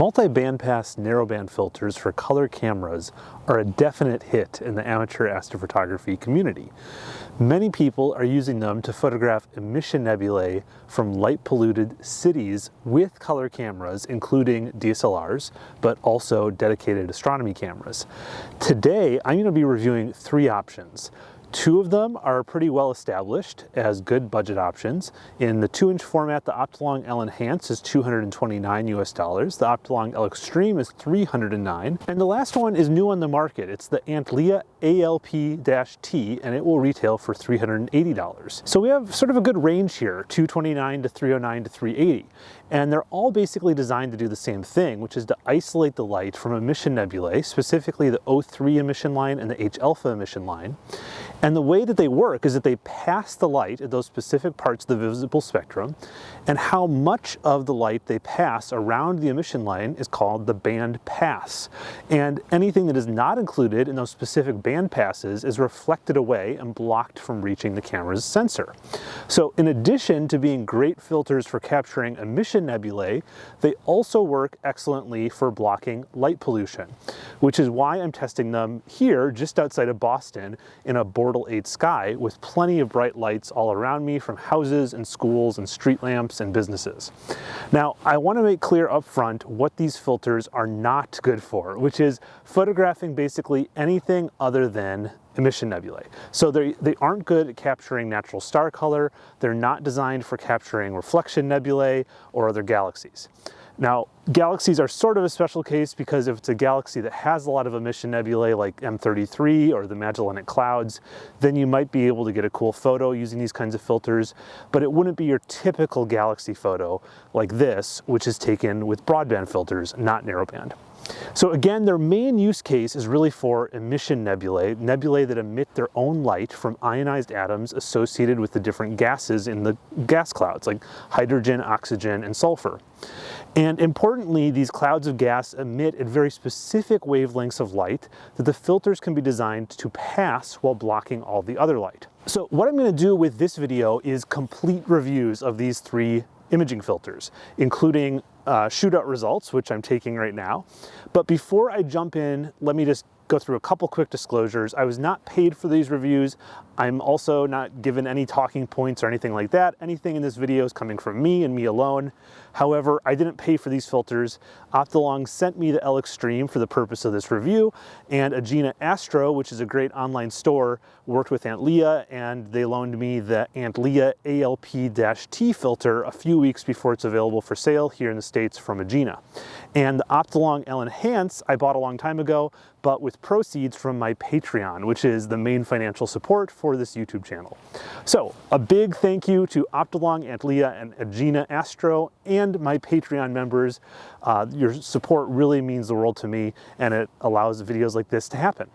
Multi-bandpass narrowband filters for color cameras are a definite hit in the amateur astrophotography community. Many people are using them to photograph emission nebulae from light-polluted cities with color cameras, including DSLRs, but also dedicated astronomy cameras. Today, I'm going to be reviewing three options. Two of them are pretty well established as good budget options. In the 2-inch format, the Optolong L Enhance is 229 US dollars. The Optolong L Extreme is 309. And the last one is new on the market. It's the Antlia ALP-T and it will retail for $380. So we have sort of a good range here, 229 to 309 to 380. And they're all basically designed to do the same thing, which is to isolate the light from emission nebulae, specifically the O3 emission line and the H-alpha emission line. And the way that they work is that they pass the light at those specific parts of the visible spectrum, and how much of the light they pass around the emission line is called the band pass. And anything that is not included in those specific band passes is reflected away and blocked from reaching the camera's sensor. So in addition to being great filters for capturing emission nebulae, they also work excellently for blocking light pollution, which is why I'm testing them here just outside of Boston in a Bortle 8 sky with plenty of bright lights all around me from houses and schools and street lamps and businesses. Now, I want to make clear up front what these filters are not good for, which is photographing basically anything other than emission nebulae. So they, they aren't good at capturing natural star color, they're not designed for capturing reflection nebulae or other galaxies. Now, galaxies are sort of a special case because if it's a galaxy that has a lot of emission nebulae like M33 or the Magellanic Clouds, then you might be able to get a cool photo using these kinds of filters, but it wouldn't be your typical galaxy photo like this, which is taken with broadband filters, not narrowband. So again, their main use case is really for emission nebulae, nebulae that emit their own light from ionized atoms associated with the different gases in the gas clouds, like hydrogen, oxygen, and sulfur. And importantly, these clouds of gas emit at very specific wavelengths of light that the filters can be designed to pass while blocking all the other light. So what I'm gonna do with this video is complete reviews of these three imaging filters, including uh, shootout results, which I'm taking right now. But before I jump in, let me just go through a couple quick disclosures. I was not paid for these reviews. I'm also not given any talking points or anything like that. Anything in this video is coming from me and me alone. However, I didn't pay for these filters. Optolong sent me the L Extreme for the purpose of this review, and Agena Astro, which is a great online store, worked with Antlia, and they loaned me the Antlia ALP-T filter a few weeks before it's available for sale here in the States from Agena. And the Optolong L Enhance I bought a long time ago, but with proceeds from my Patreon, which is the main financial support for this YouTube channel. So a big thank you to Optolong, Antlia, and Agena Astro, and my Patreon members. Uh, your support really means the world to me, and it allows videos like this to happen.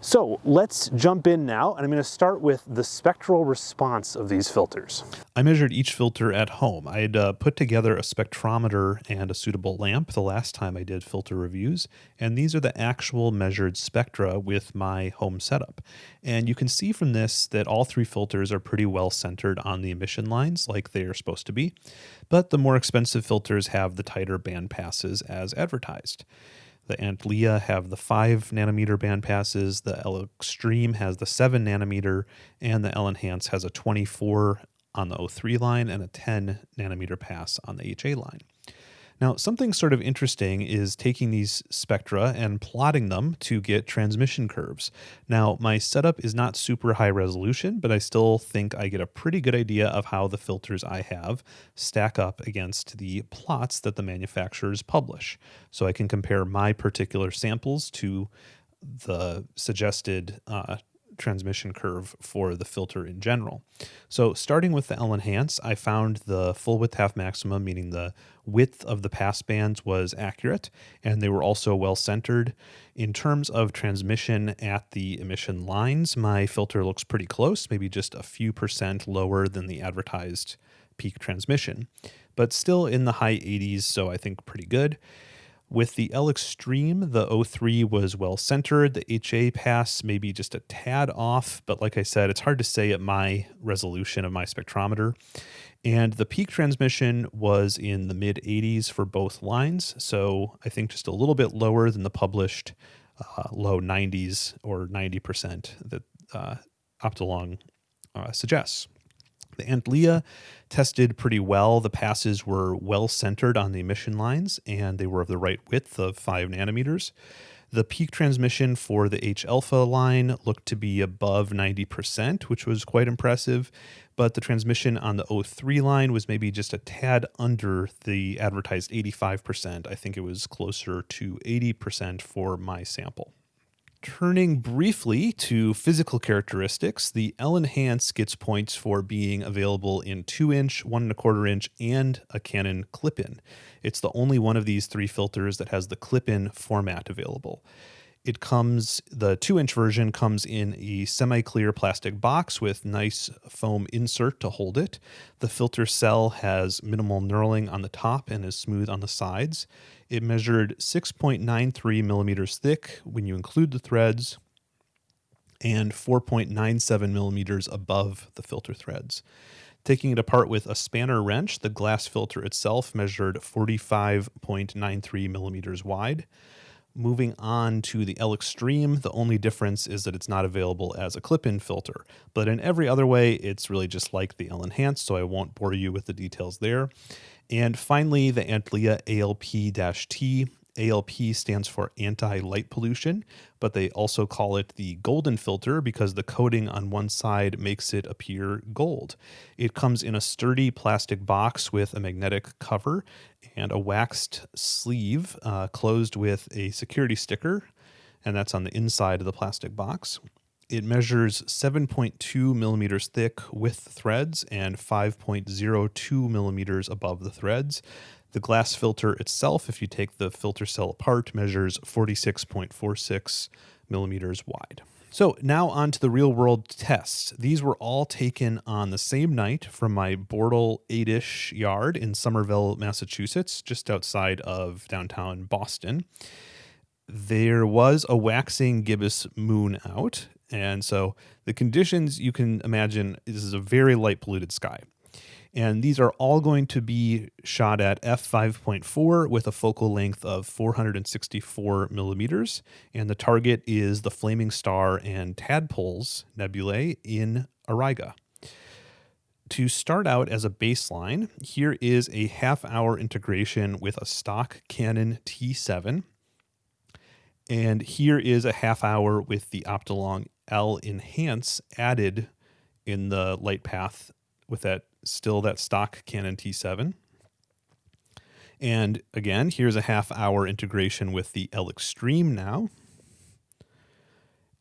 So let's jump in now, and I'm going to start with the spectral response of these filters. I measured each filter at home. I had uh, put together a spectrometer and a suitable lamp the last time I did filter reviews, and these are the actual measured spectra with my home setup. And you can see from this that all three filters are pretty well centered on the emission lines like they are supposed to be, but the more expensive filters have the tighter band passes as advertised. The Antlia have the 5 nanometer band passes, the L Extreme has the 7 nanometer, and the L Enhance has a 24 on the O3 line and a 10 nanometer pass on the HA line. Now, something sort of interesting is taking these spectra and plotting them to get transmission curves. Now, my setup is not super high resolution, but I still think I get a pretty good idea of how the filters I have stack up against the plots that the manufacturers publish. So I can compare my particular samples to the suggested uh, transmission curve for the filter in general. So starting with the L Enhance, I found the full width half maximum, meaning the width of the pass bands was accurate, and they were also well centered. In terms of transmission at the emission lines, my filter looks pretty close, maybe just a few percent lower than the advertised peak transmission, but still in the high 80s, so I think pretty good. With the L Extreme, the O3 was well centered. The HA pass maybe just a tad off, but like I said, it's hard to say at my resolution of my spectrometer. And the peak transmission was in the mid 80s for both lines. So I think just a little bit lower than the published uh, low 90s or 90% that uh, Optolong uh, suggests. The Antlia tested pretty well. The passes were well centered on the emission lines and they were of the right width of 5 nanometers. The peak transmission for the H alpha line looked to be above 90%, which was quite impressive, but the transmission on the O3 line was maybe just a tad under the advertised 85%. I think it was closer to 80% for my sample. Turning briefly to physical characteristics, the L Enhance gets points for being available in 2 inch, 1 and a quarter inch, and a Canon clip in. It's the only one of these three filters that has the clip in format available. It comes, the 2 inch version comes in a semi clear plastic box with nice foam insert to hold it. The filter cell has minimal knurling on the top and is smooth on the sides. It measured 6.93 millimeters thick when you include the threads and 4.97 millimeters above the filter threads. Taking it apart with a spanner wrench, the glass filter itself measured 45.93 millimeters wide. Moving on to the L Extreme, the only difference is that it's not available as a clip-in filter. But in every other way, it's really just like the L Enhance, so I won't bore you with the details there. And finally, the Antlia ALP-T. ALP stands for anti-light pollution, but they also call it the golden filter because the coating on one side makes it appear gold. It comes in a sturdy plastic box with a magnetic cover and a waxed sleeve uh, closed with a security sticker, and that's on the inside of the plastic box. It measures 7.2 millimeters thick with threads and 5.02 millimeters above the threads. The glass filter itself, if you take the filter cell apart, measures 46.46 millimeters wide. So now on to the real world tests. These were all taken on the same night from my Bortle 8-ish yard in Somerville, Massachusetts, just outside of downtown Boston. There was a waxing gibbous moon out, and so the conditions you can imagine this is a very light polluted sky. And these are all going to be shot at f5.4 with a focal length of 464 millimeters. And the target is the Flaming Star and Tadpoles nebulae in Auriga. To start out as a baseline, here is a half hour integration with a stock Canon T7. And here is a half hour with the Optolong L Enhance added in the light path with that still that stock Canon T7. And again, here's a half hour integration with the L Extreme now.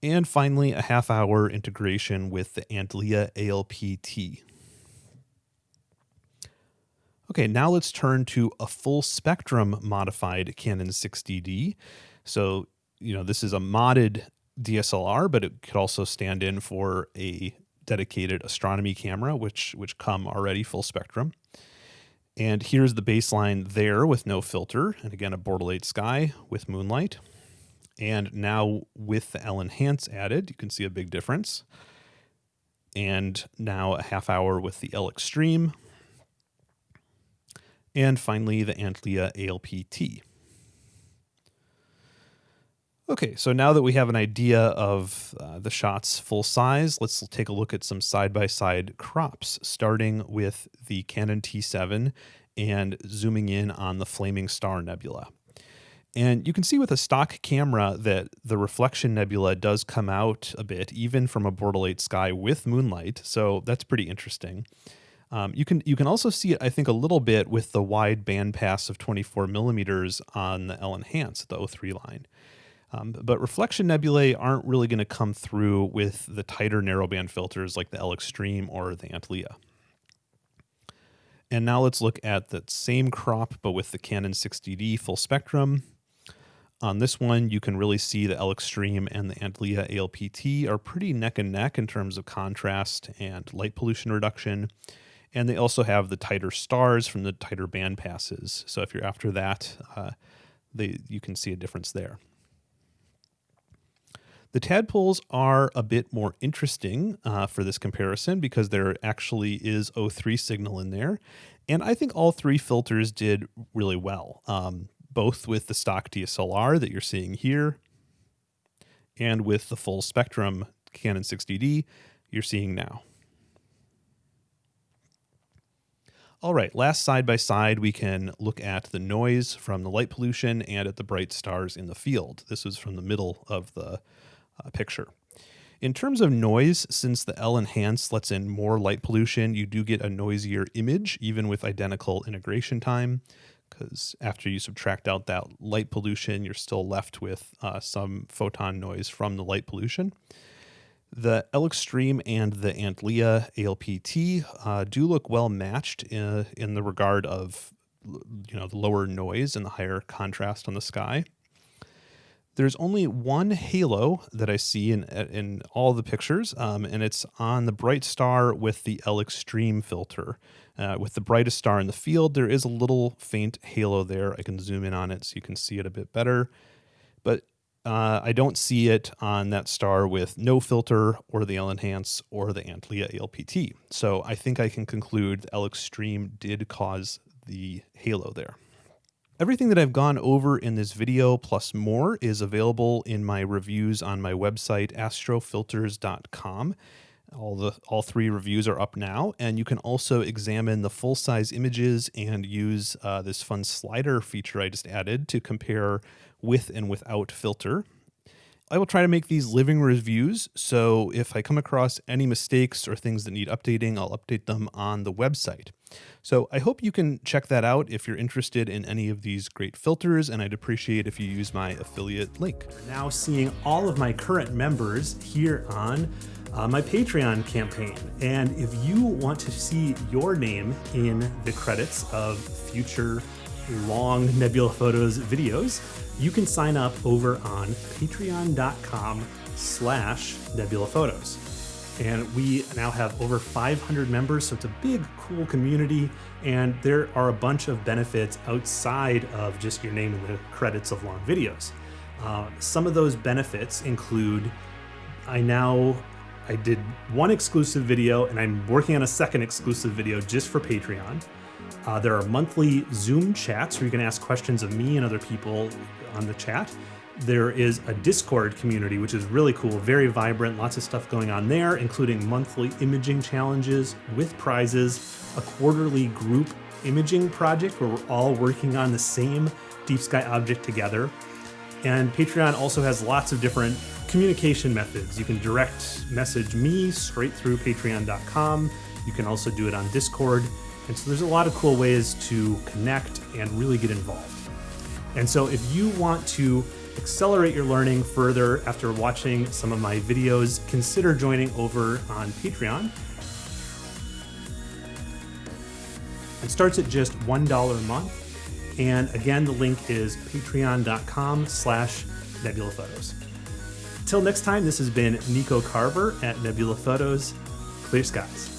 And finally, a half hour integration with the Antlia ALPT. Okay, now let's turn to a full spectrum modified Canon 60D. So, you know, this is a modded DSLR, but it could also stand in for a dedicated astronomy camera, which which come already full spectrum. And here's the baseline there with no filter, and again a 8 sky with moonlight. And now with the L Enhance added, you can see a big difference. And now a half hour with the L Extreme. And finally the Antlia ALPT. Okay, so now that we have an idea of uh, the shot's full size, let's take a look at some side-by-side -side crops, starting with the Canon T7 and zooming in on the Flaming Star Nebula. And you can see with a stock camera that the reflection nebula does come out a bit, even from a 8 sky with moonlight, so that's pretty interesting. Um, you can you can also see it, I think, a little bit with the wide bandpass of 24 millimeters on the L Enhance, the O3 line. Um, but reflection nebulae aren't really going to come through with the tighter narrowband filters like the L Extreme or the Antlia. And now let's look at that same crop, but with the Canon 60D full spectrum. On this one, you can really see the L Extreme and the Antlia ALPT are pretty neck and neck in terms of contrast and light pollution reduction. And they also have the tighter stars from the tighter band passes. So if you're after that, uh, they you can see a difference there. The tadpoles are a bit more interesting uh, for this comparison because there actually is O3 signal in there. And I think all three filters did really well, um, both with the stock DSLR that you're seeing here and with the full spectrum Canon 60D you're seeing now. All right, last side by side, we can look at the noise from the light pollution and at the bright stars in the field. This is from the middle of the uh, picture. In terms of noise, since the L enhance lets in more light pollution, you do get a noisier image, even with identical integration time, because after you subtract out that light pollution, you're still left with uh, some photon noise from the light pollution. The L Extreme and the Antlia ALPT uh, do look well matched in, in the regard of you know the lower noise and the higher contrast on the sky. There's only one halo that I see in in all the pictures, um, and it's on the bright star with the L Extreme filter. Uh, with the brightest star in the field, there is a little faint halo there. I can zoom in on it so you can see it a bit better. But uh, I don't see it on that star with no filter or the L Enhance or the Antlia ALPT. So I think I can conclude L Extreme did cause the halo there. Everything that I've gone over in this video plus more is available in my reviews on my website astrofilters.com. All the all three reviews are up now, and you can also examine the full size images and use uh, this fun slider feature I just added to compare with and without filter. I will try to make these living reviews, so if I come across any mistakes or things that need updating, I'll update them on the website. So I hope you can check that out if you're interested in any of these great filters, and I'd appreciate if you use my affiliate link. Now seeing all of my current members here on uh, my Patreon campaign. And if you want to see your name in the credits of future long Nebula Photos videos, you can sign up over on patreon.com slash nebula photos. And we now have over 500 members so it's a big cool community. And there are a bunch of benefits outside of just your name in the credits of long videos. Uh, some of those benefits include i now i did one exclusive video and i'm working on a second exclusive video just for patreon uh, there are monthly Zoom chats where you can ask questions of me and other people on the chat. There is a Discord community, which is really cool, very vibrant, lots of stuff going on there, including monthly imaging challenges with prizes, a quarterly group imaging project where we're all working on the same deep sky object together. And Patreon also has lots of different communication methods. You can direct message me straight through patreon.com. You can also do it on Discord. And so there's a lot of cool ways to connect and really get involved. And so if you want to accelerate your learning further after watching some of my videos, consider joining over on Patreon. It starts at just $1 a month. And again, the link is patreon.com slash nebula photos. Till next time, this has been Nico Carver at Nebula Photos. Clear skies.